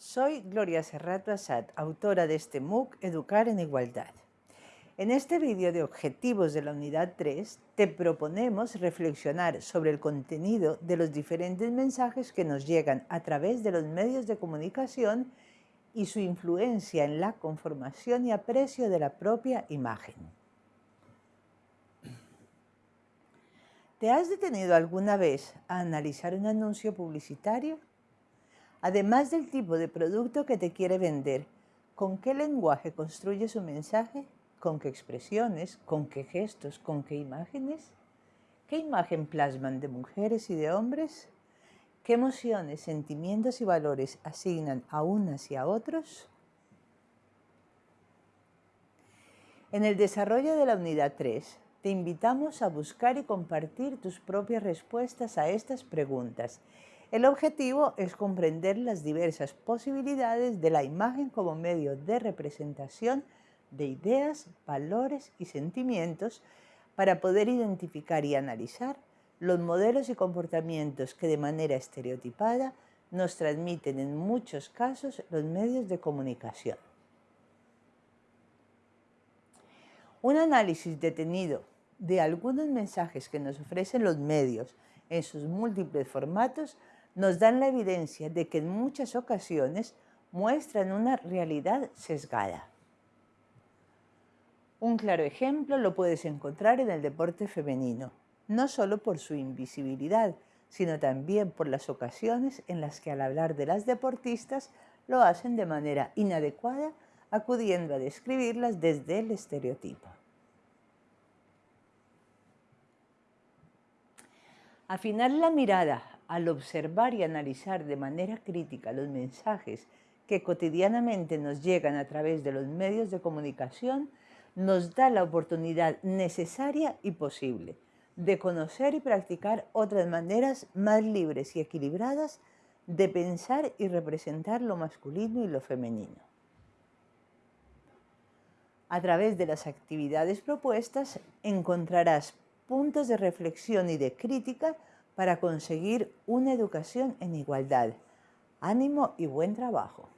Soy Gloria Serrato Asad, autora de este MOOC Educar en Igualdad. En este vídeo de objetivos de la unidad 3 te proponemos reflexionar sobre el contenido de los diferentes mensajes que nos llegan a través de los medios de comunicación y su influencia en la conformación y aprecio de la propia imagen. ¿Te has detenido alguna vez a analizar un anuncio publicitario? Además del tipo de producto que te quiere vender, ¿con qué lenguaje construye su mensaje? ¿Con qué expresiones? ¿Con qué gestos? ¿Con qué imágenes? ¿Qué imagen plasman de mujeres y de hombres? ¿Qué emociones, sentimientos y valores asignan a unas y a otros? En el desarrollo de la unidad 3, te invitamos a buscar y compartir tus propias respuestas a estas preguntas el objetivo es comprender las diversas posibilidades de la imagen como medio de representación de ideas, valores y sentimientos para poder identificar y analizar los modelos y comportamientos que de manera estereotipada nos transmiten en muchos casos los medios de comunicación. Un análisis detenido de algunos mensajes que nos ofrecen los medios en sus múltiples formatos nos dan la evidencia de que en muchas ocasiones muestran una realidad sesgada. Un claro ejemplo lo puedes encontrar en el deporte femenino, no solo por su invisibilidad, sino también por las ocasiones en las que al hablar de las deportistas lo hacen de manera inadecuada, acudiendo a describirlas desde el estereotipo. Afinar la mirada al observar y analizar de manera crítica los mensajes que cotidianamente nos llegan a través de los medios de comunicación, nos da la oportunidad necesaria y posible de conocer y practicar otras maneras más libres y equilibradas de pensar y representar lo masculino y lo femenino. A través de las actividades propuestas encontrarás puntos de reflexión y de crítica para conseguir una educación en igualdad. Ánimo y buen trabajo.